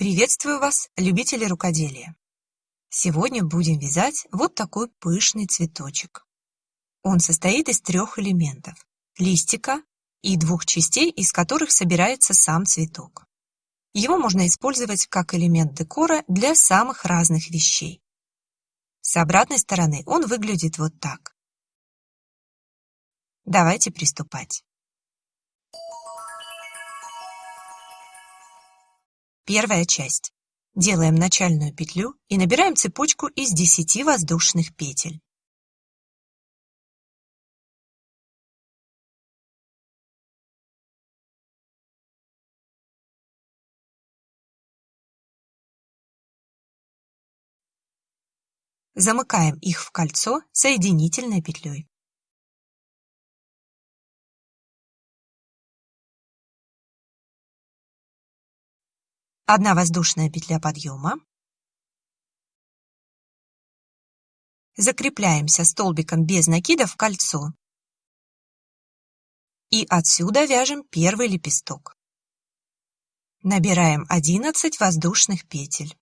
Приветствую вас, любители рукоделия! Сегодня будем вязать вот такой пышный цветочек. Он состоит из трех элементов – листика и двух частей, из которых собирается сам цветок. Его можно использовать как элемент декора для самых разных вещей. С обратной стороны он выглядит вот так. Давайте приступать. Первая часть. Делаем начальную петлю и набираем цепочку из 10 воздушных петель. Замыкаем их в кольцо соединительной петлей. Одна воздушная петля подъема. Закрепляемся столбиком без накида в кольцо. И отсюда вяжем первый лепесток. Набираем 11 воздушных петель.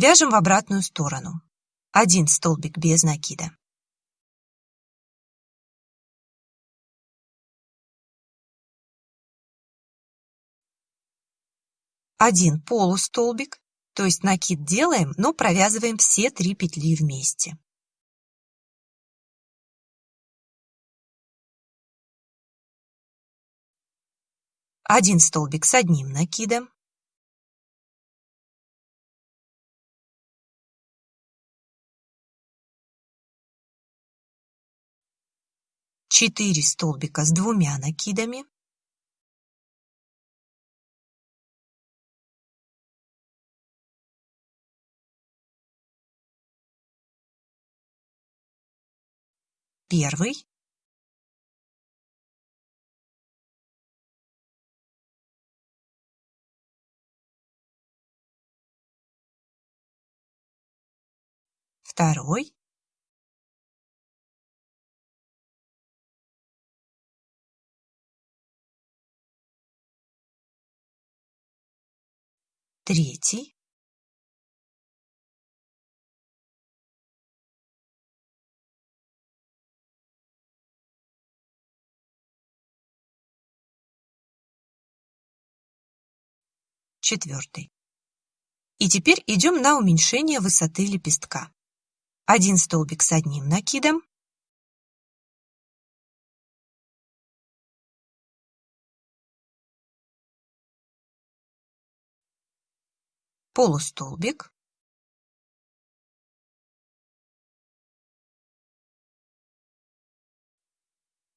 Вяжем в обратную сторону. Один столбик без накида. Один полустолбик, то есть накид делаем, но провязываем все три петли вместе. Один столбик с одним накидом. 4 столбика с двумя накидами, первый, второй, третий, четвертый. И теперь идем на уменьшение высоты лепестка. Один столбик с одним накидом, полустолбик,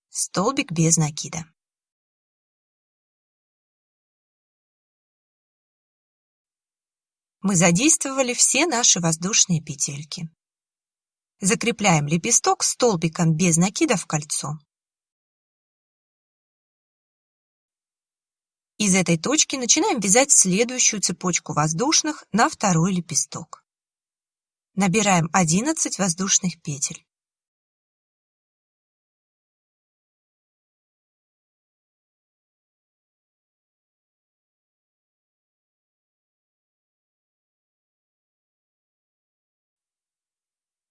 столбик без накида. Мы задействовали все наши воздушные петельки. Закрепляем лепесток столбиком без накида в кольцо. Из этой точки начинаем вязать следующую цепочку воздушных на второй лепесток. Набираем 11 воздушных петель.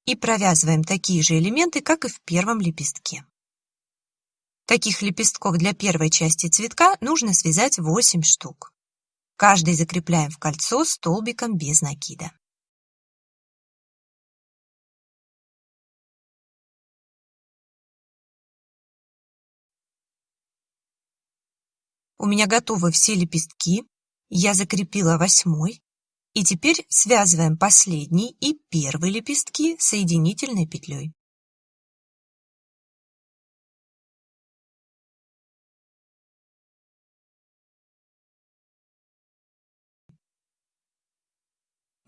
И провязываем такие же элементы, как и в первом лепестке. Таких лепестков для первой части цветка нужно связать 8 штук. Каждый закрепляем в кольцо столбиком без накида. У меня готовы все лепестки. Я закрепила восьмой. И теперь связываем последний и первый лепестки соединительной петлей.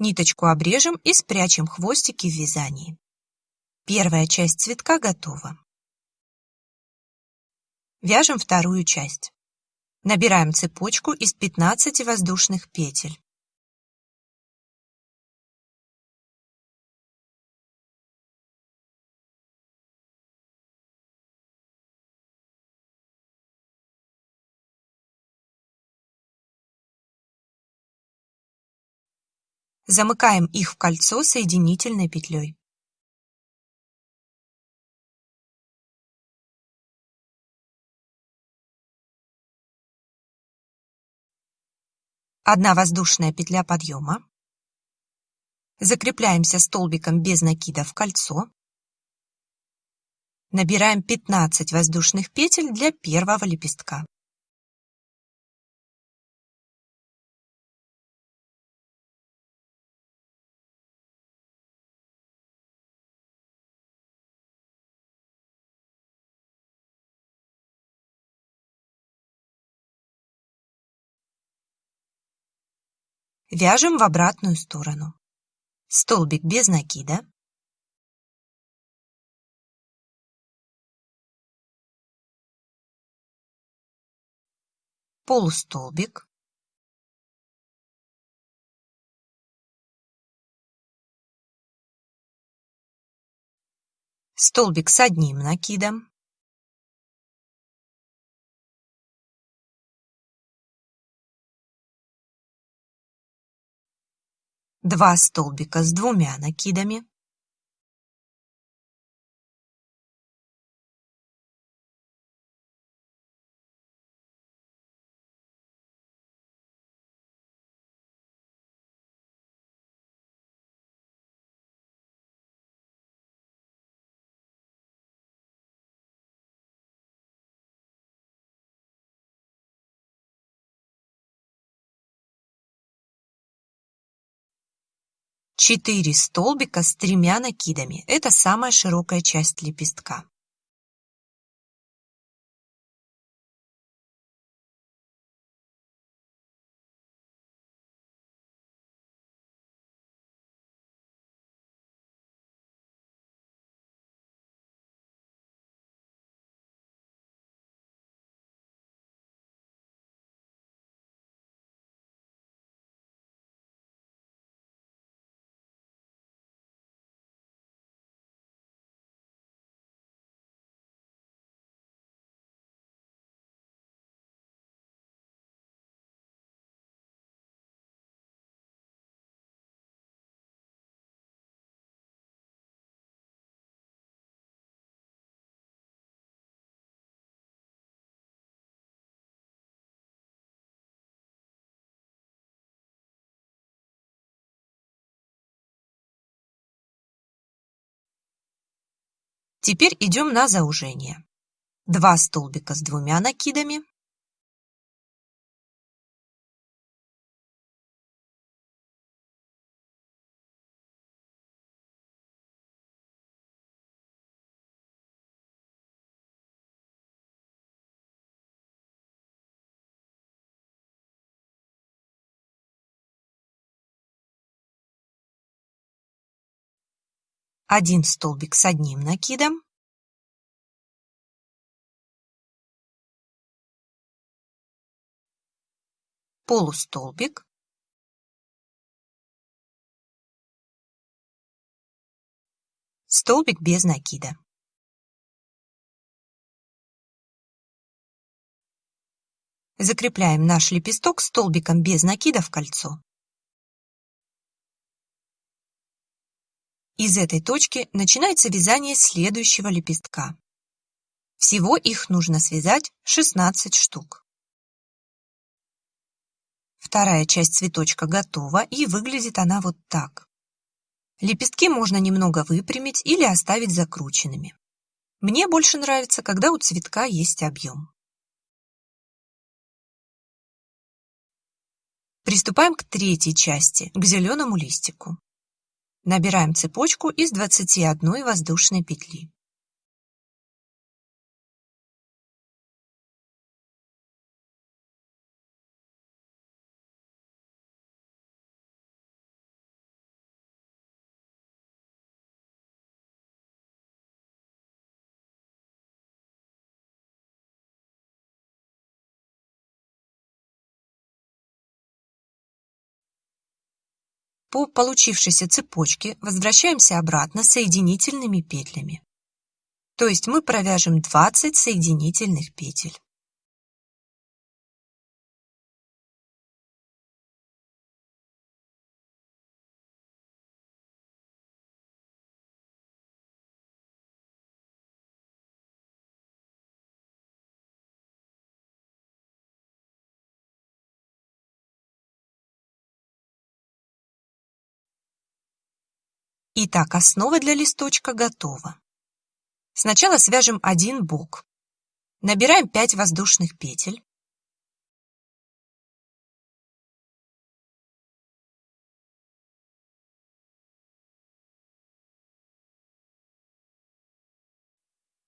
Ниточку обрежем и спрячем хвостики в вязании. Первая часть цветка готова. Вяжем вторую часть. Набираем цепочку из 15 воздушных петель. Замыкаем их в кольцо соединительной петлей. Одна воздушная петля подъема. Закрепляемся столбиком без накида в кольцо. Набираем 15 воздушных петель для первого лепестка. Вяжем в обратную сторону. Столбик без накида. Полустолбик. Столбик с одним накидом. Два столбика с двумя накидами. Четыре столбика с тремя накидами – это самая широкая часть лепестка. Теперь идем на заужение. Два столбика с двумя накидами. Один столбик с одним накидом, полустолбик, столбик без накида. Закрепляем наш лепесток столбиком без накида в кольцо. Из этой точки начинается вязание следующего лепестка. Всего их нужно связать 16 штук. Вторая часть цветочка готова и выглядит она вот так. Лепестки можно немного выпрямить или оставить закрученными. Мне больше нравится, когда у цветка есть объем. Приступаем к третьей части, к зеленому листику. Набираем цепочку из 21 воздушной петли. По получившейся цепочке возвращаемся обратно соединительными петлями. То есть мы провяжем 20 соединительных петель. Итак, основа для листочка готова. Сначала свяжем один бок. Набираем 5 воздушных петель.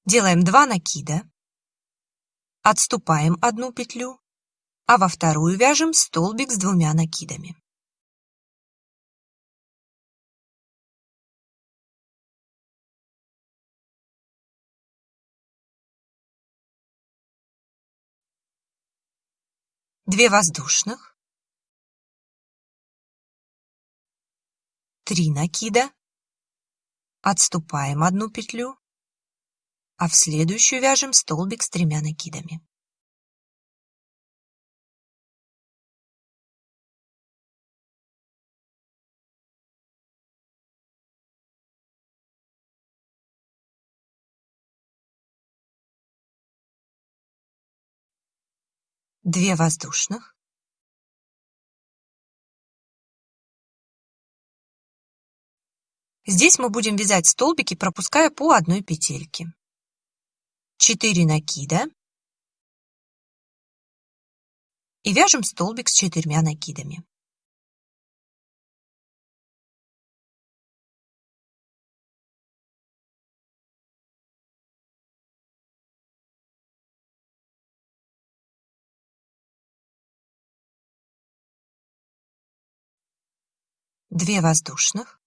Делаем 2 накида. Отступаем одну петлю, а во вторую вяжем столбик с двумя накидами. Две воздушных, три накида, отступаем одну петлю, а в следующую вяжем столбик с тремя накидами. Две воздушных, Здесь мы будем вязать столбики, пропуская по одной петельке. 4 накида и вяжем столбик с четырьмя накидами. Две воздушных,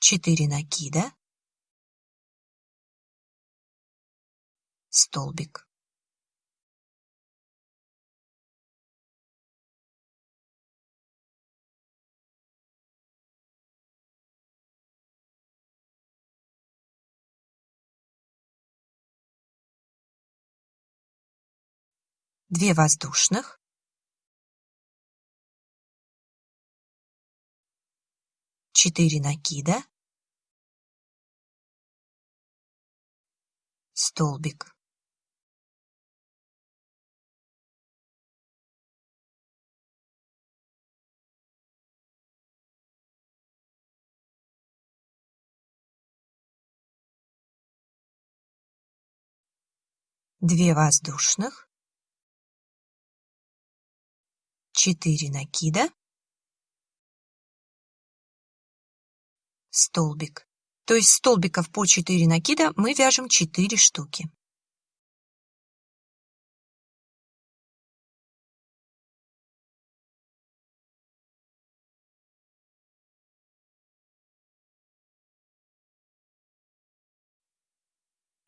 4 накида. Столбик. Две воздушных четыре накида столбик. Две воздушных, четыре накида, столбик. То есть столбиков по 4 накида мы вяжем 4 штуки.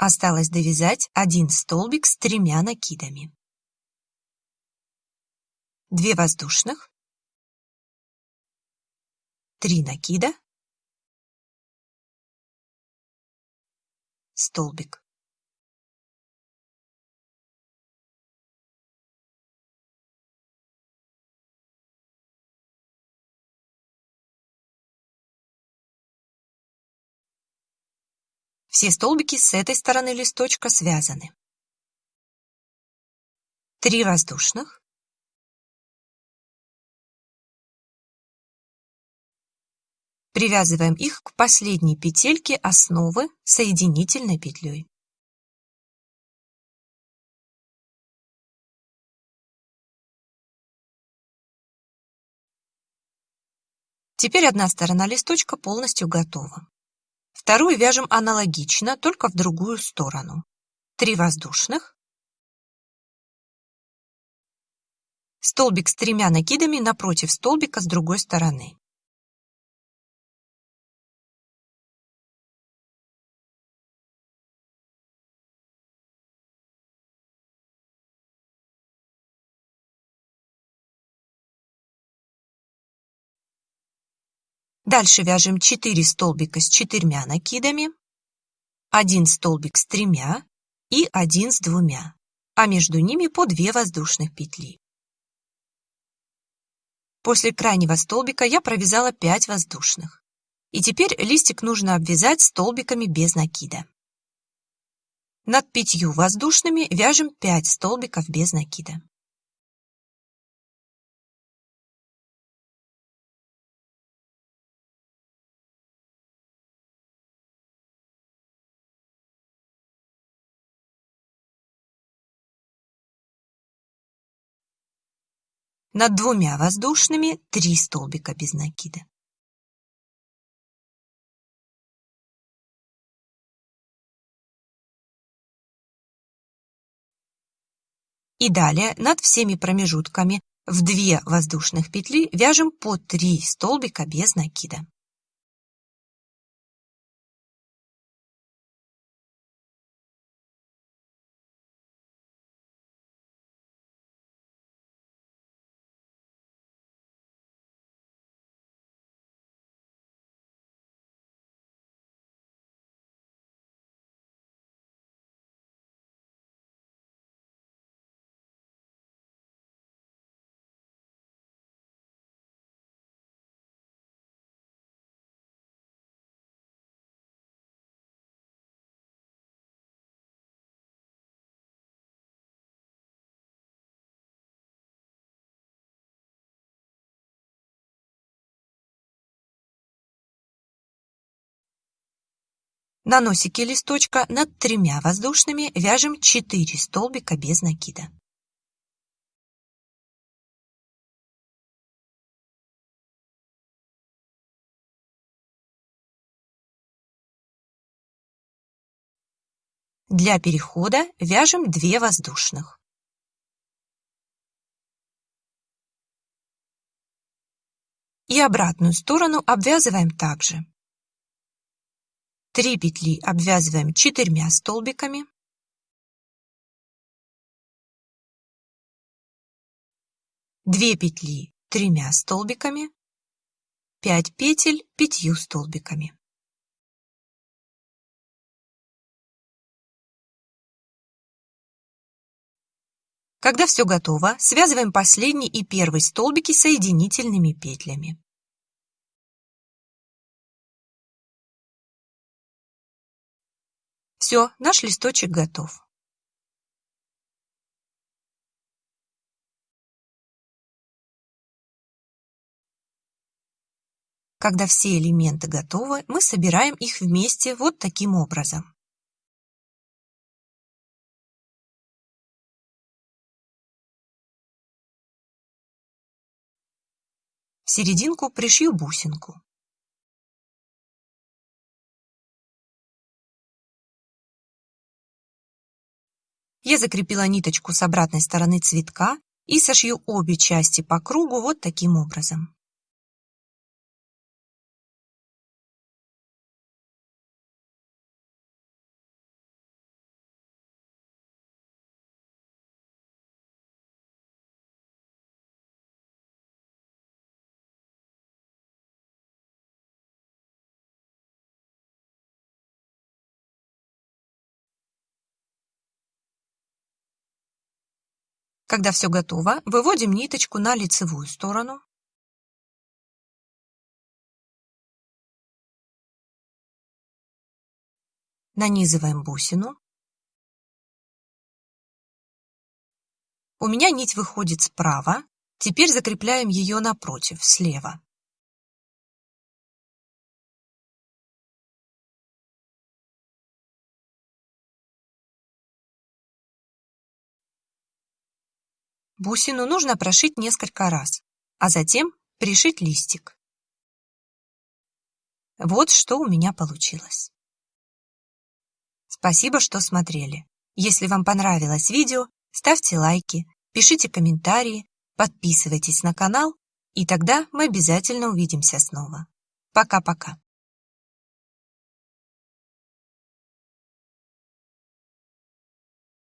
Осталось довязать один столбик с тремя накидами. Две воздушных, три накида, столбик. Все столбики с этой стороны листочка связаны. Три воздушных. Привязываем их к последней петельке основы соединительной петлей. Теперь одна сторона листочка полностью готова. Вторую вяжем аналогично, только в другую сторону. Три воздушных. Столбик с тремя накидами напротив столбика с другой стороны. Дальше вяжем 4 столбика с четырьмя накидами, один столбик с тремя и один с двумя, а между ними по 2 воздушных петли. После крайнего столбика я провязала 5 воздушных. И теперь листик нужно обвязать столбиками без накида. Над пятью воздушными вяжем 5 столбиков без накида. Над двумя воздушными 3 столбика без накида. И далее над всеми промежутками в 2 воздушных петли вяжем по 3 столбика без накида. На носике листочка над тремя воздушными вяжем 4 столбика без накида. Для перехода вяжем 2 воздушных. И обратную сторону обвязываем также. Три петли обвязываем четырьмя столбиками. Две петли тремя столбиками. Пять петель пятью столбиками. Когда все готово, связываем последний и первый столбики соединительными петлями. Все, наш листочек готов. Когда все элементы готовы, мы собираем их вместе вот таким образом. В серединку пришью бусинку. Я закрепила ниточку с обратной стороны цветка и сошью обе части по кругу вот таким образом. Когда все готово, выводим ниточку на лицевую сторону. Нанизываем бусину. У меня нить выходит справа, теперь закрепляем ее напротив, слева. Бусину нужно прошить несколько раз, а затем пришить листик. Вот что у меня получилось. Спасибо, что смотрели. Если вам понравилось видео, ставьте лайки, пишите комментарии, подписывайтесь на канал, и тогда мы обязательно увидимся снова. Пока-пока.